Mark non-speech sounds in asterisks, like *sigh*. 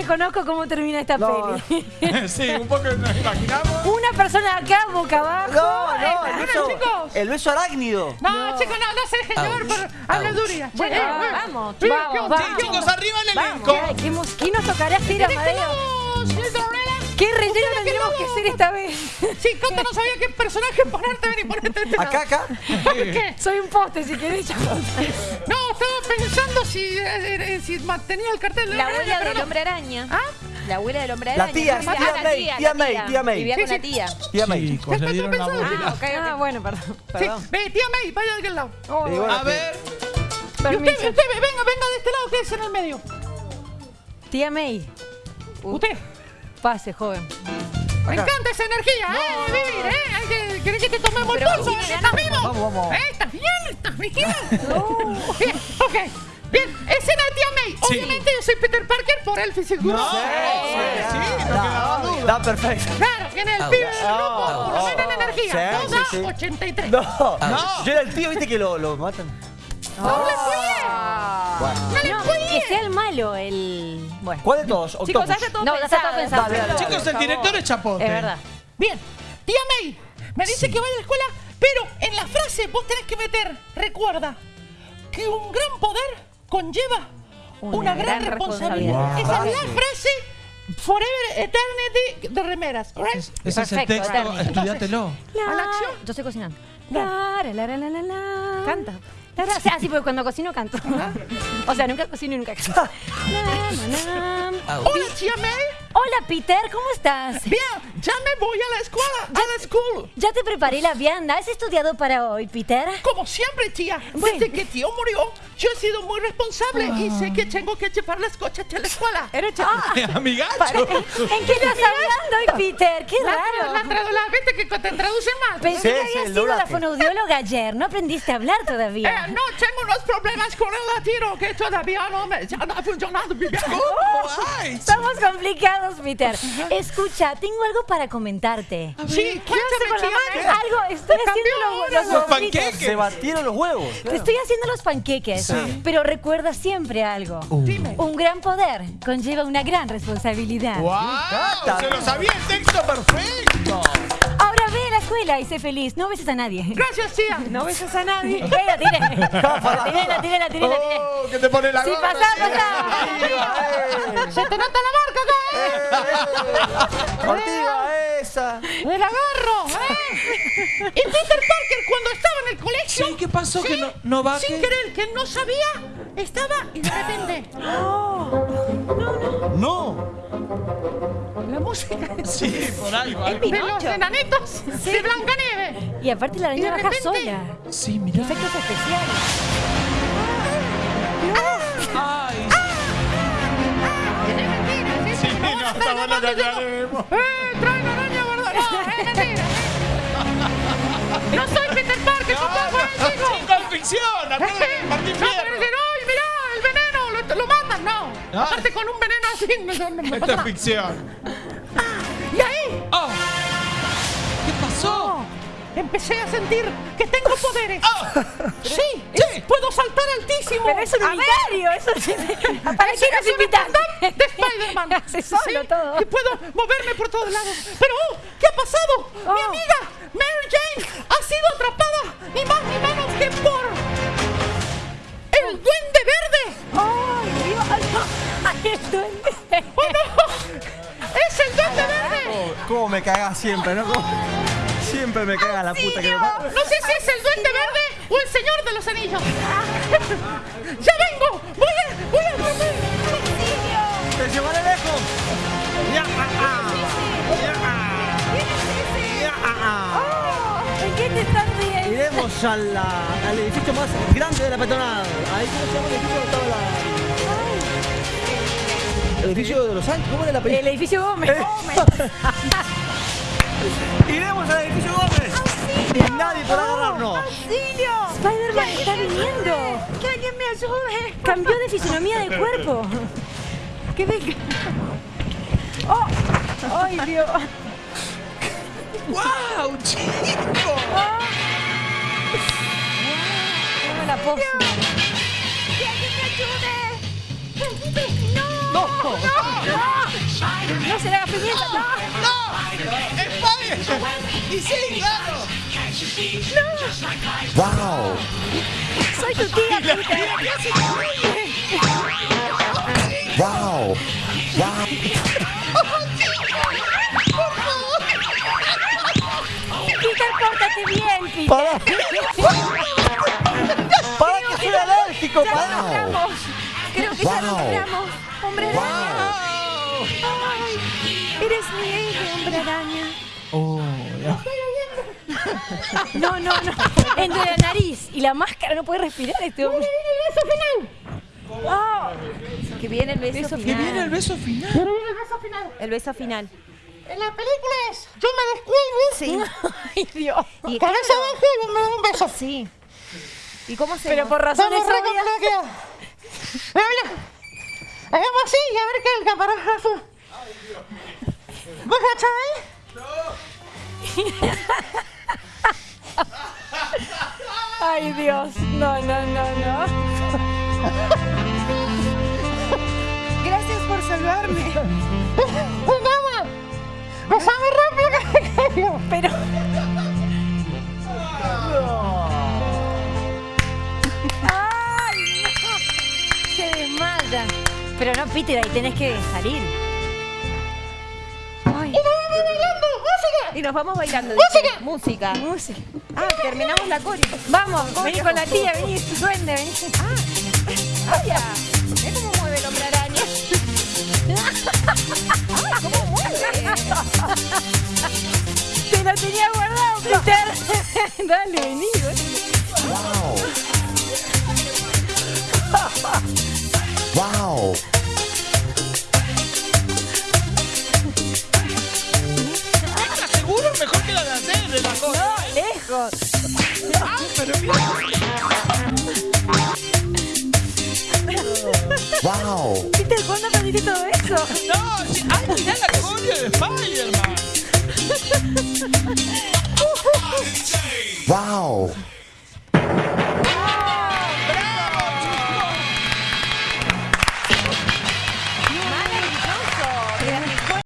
me conozco cómo termina esta No. peli. *laughs* sí, un poco nos imaginamos. Una persona acá, boca abajo. No, no, el beso, chicos. el beso arácnido. No, chicos, no, no se dejen llevar por habladuría. Bueno, Eh, vamos, eh. vamos, vamos, vamos. ¿Qué Chicos, arriba el elenco. ¿qué, nos tocará hacer, ¿Querés que Amadeo? ¿Qué relleno ¿Ustedes que que hacer esta vez? Sí, Cata no sabía qué personaje ponerte, ven y ponerte este Acá, acá. ¿Qué? Soy un poste, si querés. No, estaba pensando si, eh, eh, si mantenía el cartel de La abuela del no. hombre araña. ¿Ah? La abuela del hombre La araña. tía, Ah, tía la May, la tía May, tía May. Vivía Sí, con la tía. Tía May. Le dieron la pensando. vuelta. Ah, Ah, bueno, perdón. Sí, ve, tía May, vaya de aquel lado. Oh, A ver. Y usted, permiso. usted, ve, venga, venga de este lado, quédese en el medio. Tía May, Usted. Pase, joven. Me encanta esa energía, ¿eh? De vivir, ¿eh? Hay que, ¿Querés que te tomemos el pulso? ¿Estás vivo? Vamos, vamos. ¿Eh? ¿Estás bien? ¿Estás bien? *laughs* Bien, ok. Bien, escena de tía May. Sí. Obviamente yo soy Peter Parker por el físico. No, sí, sí, no quedaba duda. Da perfecto. Claro, tiene el pibe del grupo, Ah, por lo menos en ah, energía. sí, Toda sí, sí. 83. No. No. Yo era el tío, viste que lo, lo matan. ¡No! Bueno. ¡No le No, fue que sea el malo, el... Bueno. ¿Cuál de todos? Chicos, Octopus. ya está todo No, ya está todo pensado. pensado. Dale, dale, Chicos, el director es Chapote. Es verdad. Bien, tía May, me dice que vaya a la escuela, pero en la frase vos tenés que meter, recuerda, que un gran poder conlleva una, gran, responsabilidad. responsabilidad. Esa es la frase Forever Eternity de remeras. ¿right? Ese es el texto, Eternity. estudiátelo. ¿A la acción? Yo estoy cocinando. No. La, la, la, la, la, la. Canta. Ah, sí, porque cuando cocino canto. O sea, nunca cocino y nunca canto. La, la, la. Hola, tía May. Hola, Peter, ¿cómo estás? Bien, ya me voy a la escuela, a la school. Ya te preparé la vianda. ¿Has estudiado para hoy, Peter? Como siempre, tía, desde que tío murió, yo he sido muy responsable y sé que tengo que llevar las cochas a la escuela. Era *laughs* Amigacho. ¿En qué estás hablando hoy, Peter? Qué La, raro. la, la viste que te traducen mal. Pensé Sí, que habías el sido la fonoaudióloga ayer. No aprendiste a hablar todavía. Eh, no, tengo unos problemas con el latino que todavía no me ya no ha funcionado. Ay, Estamos complicados, Peter. Escucha, tengo algo para comentarte. Sí, cuéntame, tía May. Algo, estoy haciendo los, los panqueques. Se batieron los huevos. Te estoy haciendo los panqueques, pero recuerda siempre algo. Dime. Un gran poder conlleva una gran responsabilidad. ¡Wow! Se lo sabía el texto perfecto. Escuela y sé feliz. No beses a nadie. Gracias, tía. No beses a nadie. Eh, la tiré. La tiré, la tiré, la tiré, la tiré. Oh, que te pone la Sí, gorra, pasá, pasá. Se te nota la marca acá, ¿eh? Ortiga, esa. ¡El agarro! ¿eh? Y Peter Parker, cuando estaba en el colegio, Sí, ¿qué pasó? Que no, no va sin que- querer, que no sabía, estaba y de repente. No. La música Sí, *laughs* por va. de los enanitos de Blancanieves. Y aparte la araña baja repente- sola. Sí, mirá. Efectos especiales. Ay, sí, no. ¡Eh! ¡Trae la araña, verdad! No, es mentira. No soy Peter Parker, papá, fue el chico. Chico, es ficción, acuérdate de Martín No, pero Fierro. decir, ¡ay, mirá, el veneno! ¡Lo, lo matan! No. Aparte con un veneno así, no, no, no me Esto pasa es nada. ficción. Oh, ¿Qué pasó? empecé a sentir que tengo poderes. Oh, Sí, es- puedo saltar altísimo. Pero es un A ver, unitario, eso. ¿Para qué nos es *laughs* invitan? stand-up de Spider-Man. *laughs* Hace solo todo. Y puedo moverme por todos lados. Pero, oh, ¿qué ha pasado? Mi Oh. amiga Mary Jane ha sido atrapada, ni más ni menos que por el Duende Verde. ¡Ay, Dios! ¡Ay, el duende! ¡Oh, no! *laughs* ¿Cómo me cagas siempre, no? ¿Cómo? Siempre me caga la puta que me No sé si es el Duende Verde o el Señor de los Anillos. *laughs* ¡Ya vengo! ¡Voy a... voy a! ¡Te llevaré lejos! ¡Ya! ah, ah. ¡Ya! ah. ¡Ya! ah, ¿En qué te estás riendo? Iremos a la- al edificio más grande de la peatonal. Ahí cómo se llama el edificio estaba la. El edificio de los Ángeles, ¿cómo era la El película? edificio Gómez. *laughs* Iremos al edificio Gómez. Y nadie podrá agarrarnos. ¡Auxilio! Spider-Man está viniendo. ¡Que alguien me ayude! Cambió de fisonomía de cuerpo. ¡Que venga! ¡Oh! ¡Ay, Dios! ¡Wow, chico! Dame la pose. No se le haga pimienta, no. ¡No! ¡Y sí, claro! Wow. Soy tu tía, ¡La Peter. Wow. Wow. Peter, pórtate bien, Peter. Para. Para que soy alérgico, para. Creo que ya lo Wow. logramos. Hombre. Wow. Ay, eres mi héroe, hombre araña. Oh, ya. No, no, no. Entre la nariz y la máscara no puede respirar este hombre. el beso final! Oh, que viene el beso, Que final. viene el beso final. El beso final. En la película es, yo me descuelgo Sí. *laughs* Ay, Dios. Y, cabeza abajo y me da un beso. Sí. ¿Y cómo se Pero por razones obvias. *laughs* complicado. Mira, mira. Hagamos así y a ver qué el camarógrafo. ¿Vos cachai? Ay, Dios. No, no, no, no. Gracias por salvarme. *laughs* Vamos. Besame rápido que me caigo. Pero. Pero no, Peter, ahí tenés que salir. Ay. Y nos vamos bailando. Música. Y nos vamos bailando. ¡Música! Música. Música. Ah, terminamos la coreo. Vamos, vení con la tía, vení, duende, vení. Ah, vaya. Mira cómo mueve el hombre araña. Ay, cómo mueve. Te lo tenía guardado, Peter. Dale, vení, vení. Wow. Wow. Que la cosa. No, lejos. Ah, pero. Wow. Peter, ¿cuándo aprendiste todo eso? No, sí, ay, mirá la coreo de Spider-Man. Wow.